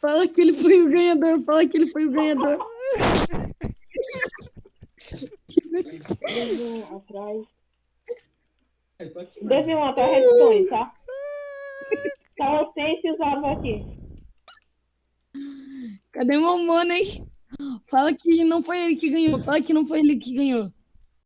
Fala que ele foi o ganhador, fala que ele foi o ganhador. Deve um atrás. Deve um atrás, responde, tá? Tá o e usava aqui. Cadê meu mano, hein? Fala que não foi ele que ganhou, fala que não foi ele que ganhou.